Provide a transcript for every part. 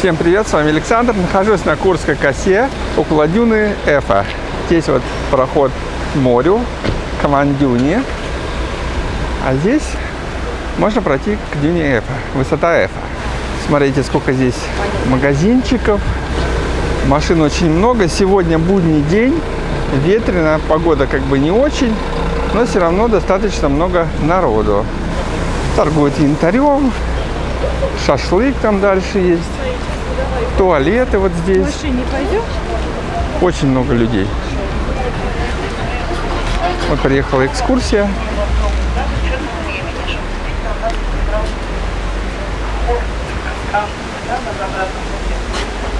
Всем привет, с вами Александр. Нахожусь на Курской косе около дюны Эфа. Здесь вот проход к морю, к Мандюне. А здесь можно пройти к дюне Эфа, высота Эфа. Смотрите, сколько здесь магазинчиков. Машин очень много. Сегодня будний день, ветрено, погода как бы не очень, но все равно достаточно много народу. Торгуют янтарем, шашлык там дальше есть туалеты вот здесь. В машине пойдем? Очень много людей. Вот приехала экскурсия.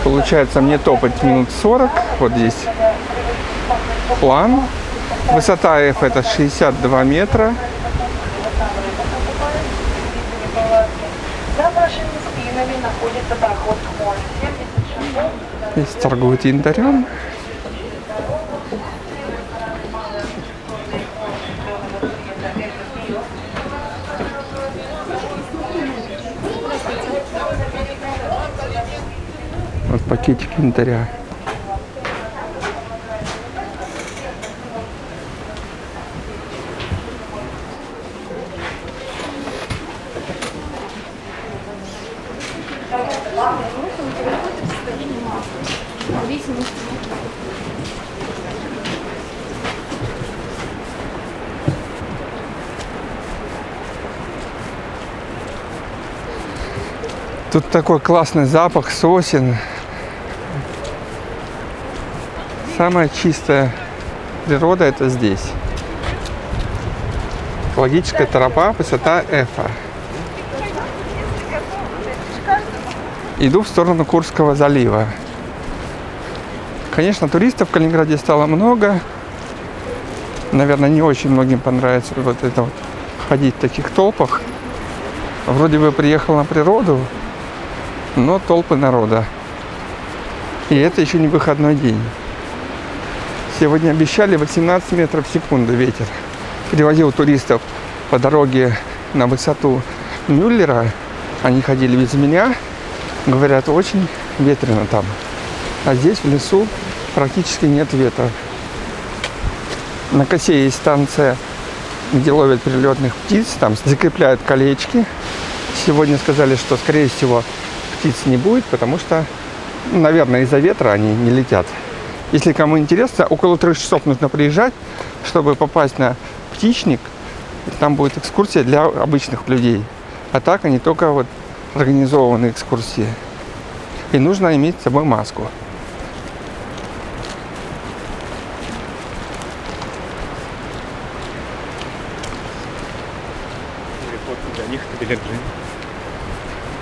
Получается мне топать минут 40. Вот здесь план. Высота F это 62 метра. Находится проход к морю. 70 шагов. Здесь торгуют янтарем. Вот пакетик янтаря. Тут такой классный запах сосен. Самая чистая природа это здесь. Экологическая тропа, высота Эфа. Иду в сторону Курского залива. Конечно, туристов в Калининграде стало много. Наверное, не очень многим понравится вот это вот ходить в таких толпах. Вроде бы приехал на природу, но толпы народа. И это еще не выходной день. Сегодня обещали 18 метров в секунду ветер. Перевозил туристов по дороге на высоту Мюллера. Они ходили без меня. Говорят, очень ветрено там. А здесь в лесу практически нет ветра. На косе есть станция, где ловят прилетных птиц. Там закрепляют колечки. Сегодня сказали, что, скорее всего, птиц не будет, потому что, ну, наверное, из-за ветра они не летят. Если кому интересно, около трех часов нужно приезжать, чтобы попасть на птичник. Там будет экскурсия для обычных людей. А так они только вот организованные экскурсии. И нужно иметь с собой маску.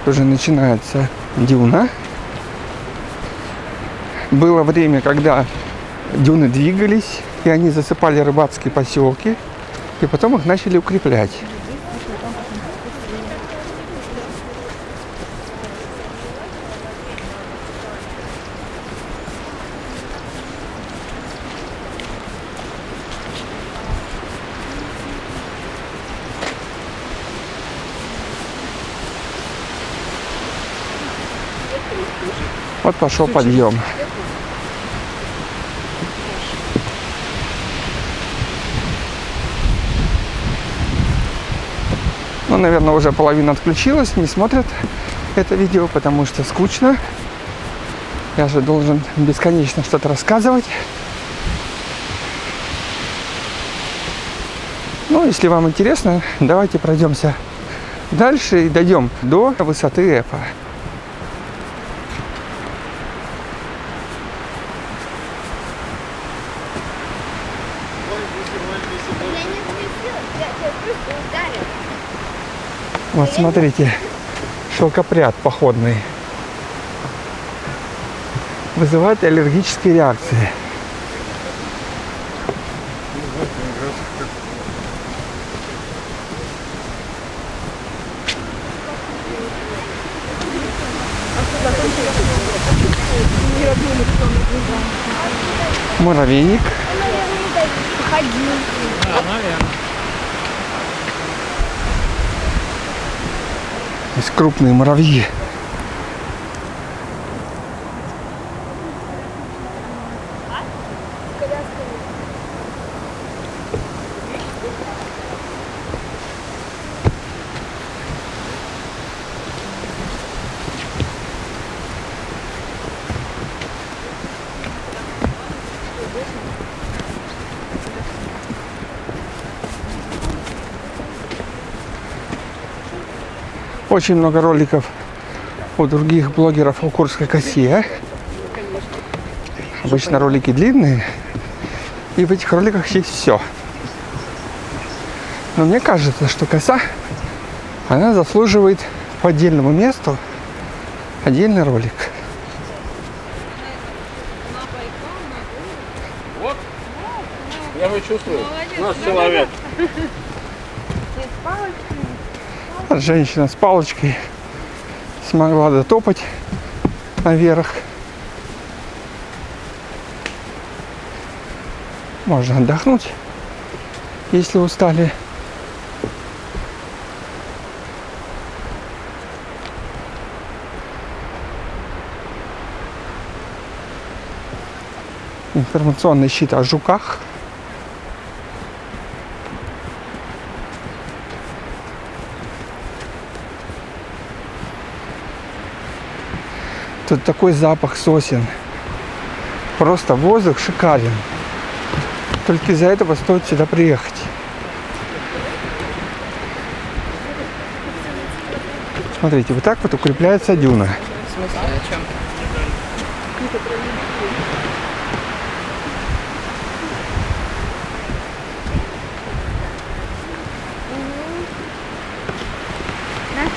Уже начинается дюна. Было время, когда дюны двигались, и они засыпали рыбацкие поселки, и потом их начали укреплять. Вот пошел подъем. Ну, наверное, уже половина отключилась, не смотрят это видео, потому что скучно. Я же должен бесконечно что-то рассказывать. Ну, если вам интересно, давайте пройдемся дальше и дойдем до высоты Эфа. Я не отпустил, я тебя просто ударил. Вот смотрите, шелкопряд походный. Вызывает аллергические реакции. Муравейник. Есть крупные муравьи. Очень много роликов у других блогеров о Курской косе. Обычно ролики длинные, и в этих роликах есть все. Но мне кажется, что коса, она заслуживает по отдельному месту отдельный ролик. Я его чувствую. Наш человек. Женщина с палочкой смогла дотопать наверх. Можно отдохнуть, если устали. Информационный щит о жуках. Тут такой запах сосен. Просто воздух шикарен. Только из-за этого стоит сюда приехать. Смотрите, вот так вот укрепляется дюна. В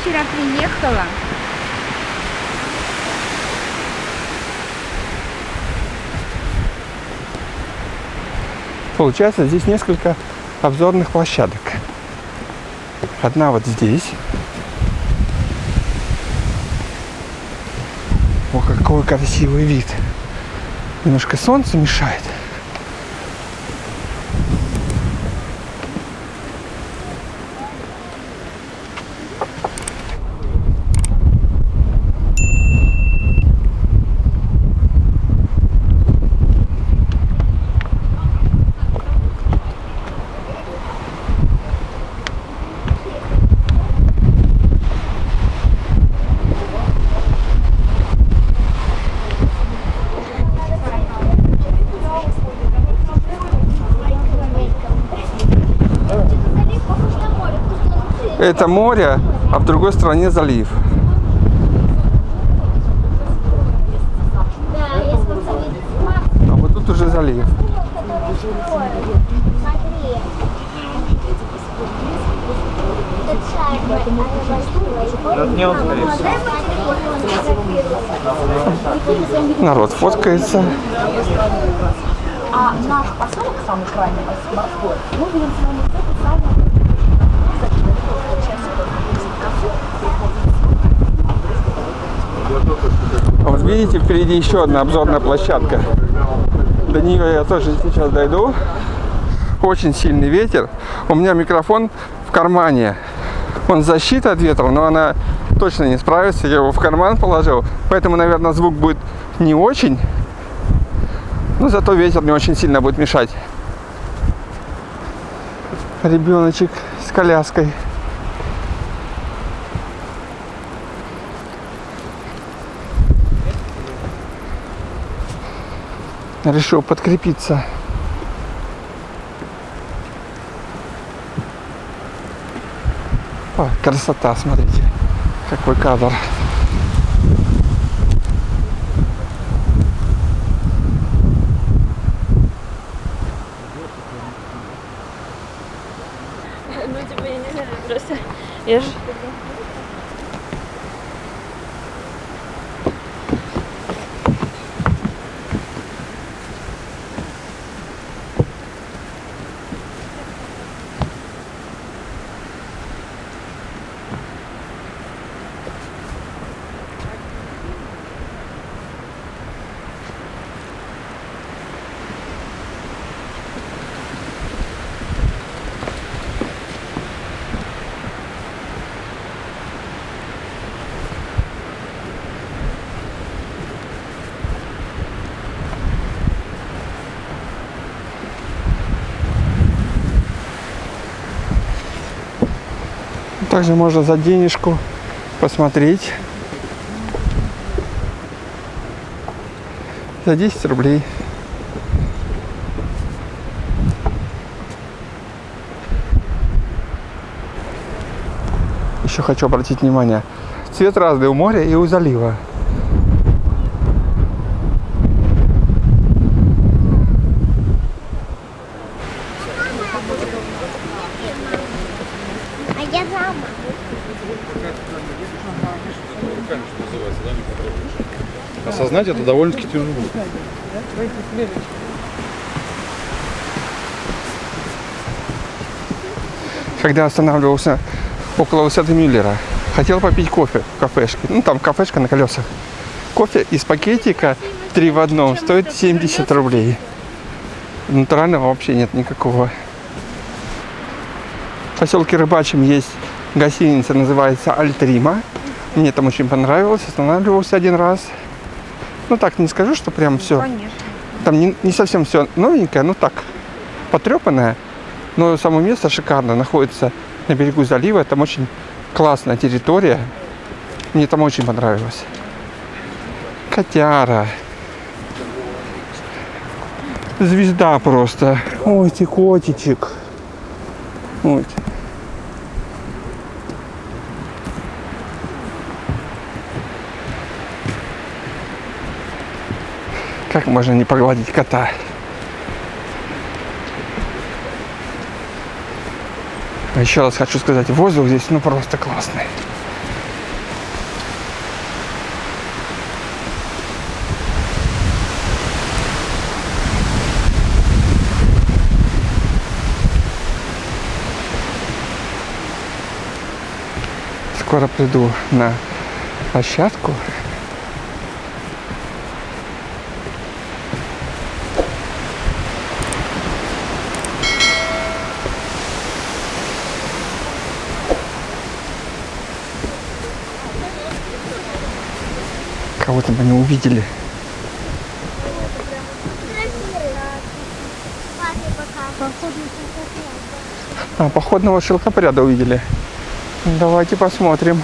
вчера приехала. Получается, здесь несколько обзорных площадок. Одна вот здесь. О, какой красивый вид. Немножко солнце мешает. Это море, а в другой стороне залив. А вот тут уже залив. Народ фоткается. А наш поселок, самый крайний морской, мы видим с вами это самое А Вот видите, впереди еще одна обзорная площадка. До нее я тоже сейчас дойду. Очень сильный ветер. У меня микрофон в кармане. Он защита от ветра, но она точно не справится. Я его в карман положил. Поэтому, наверное, звук будет не очень. Но зато ветер не очень сильно будет мешать. Ребеночек с коляской. Решил подкрепиться. О, красота, смотрите, какой кадр. Ну, типа, я не знаю, просто... Я ж... Также можно за денежку посмотреть. За 10 рублей. Еще хочу обратить внимание. Цвет разный у моря и у залива. А я мама. Осознать это довольно-таки тяжело. Когда останавливался около высоты Мюллера, хотел попить кофе в кафешке. Ну, там кафешка на колесах. Кофе из пакетика 3 в одном стоит 70 рублей. Натурального вообще нет никакого. В поселке Рыбачьем есть гостиница, называется Альтрима. Мне там очень понравилось, останавливался один раз. Ну так, не скажу, что прям все. Там не, не совсем все новенькое, ну так, потрепанное. Но само место шикарно, находится на берегу залива. Там очень классная территория. Мне там очень понравилось. Котяра. Звезда просто. Ой, ты котичек. Ой. Как можно не погладить кота? А Еще раз хочу сказать, воздух здесь ну просто классный. Скоро приду на площадку. Мы не увидели. А, походного шелкопряда увидели. Давайте посмотрим.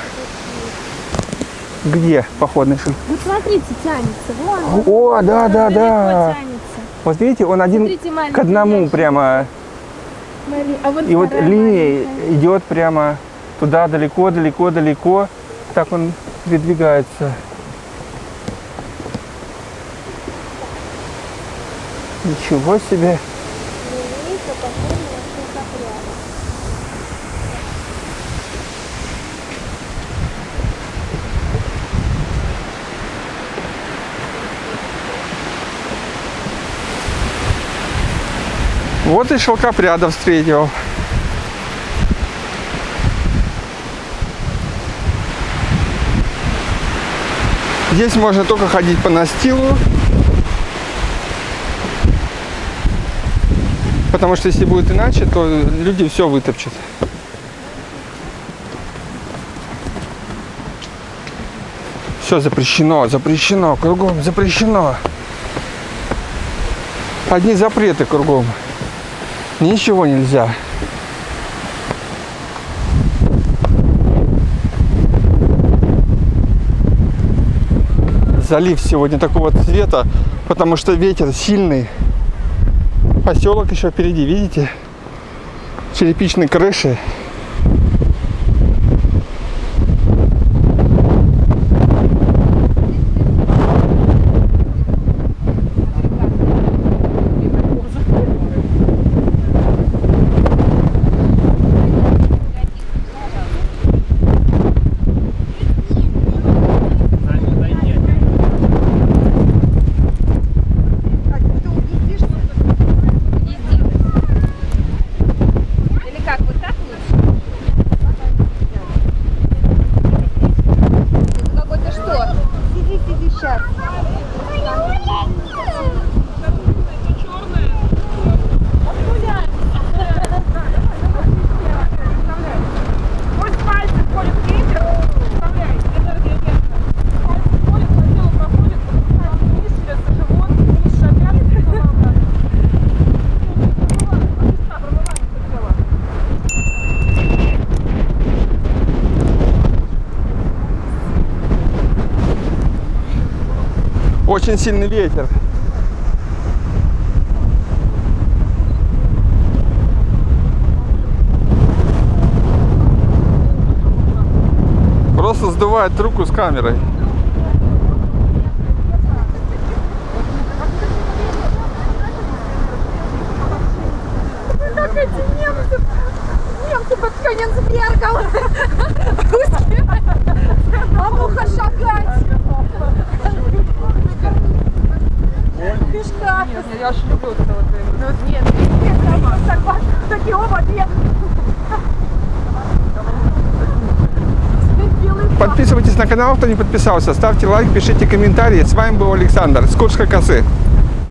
Где походный шелк? Вот смотрите, тянется. Вон. О, да, да, да. тянется. Вот видите, он один Смотрите, к одному ящик. прямо. А вот И вот маленькая. идет прямо туда, далеко, далеко, далеко. Так он передвигается. Ничего себе. Вот и шелкопряда встретил. Здесь можно только ходить по настилу. Потому что если будет иначе, то люди все вытопчут. Все запрещено, запрещено, кругом запрещено. Одни запреты кругом. Ничего нельзя. Залив сегодня такого цвета, потому что ветер сильный. Поселок еще впереди, видите? Черепичные крыши. очень сильный ветер. Просто сдувает руку с камерой. канал, кто не подписался, ставьте лайк, пишите комментарии. С вами был Александр с Курской косы.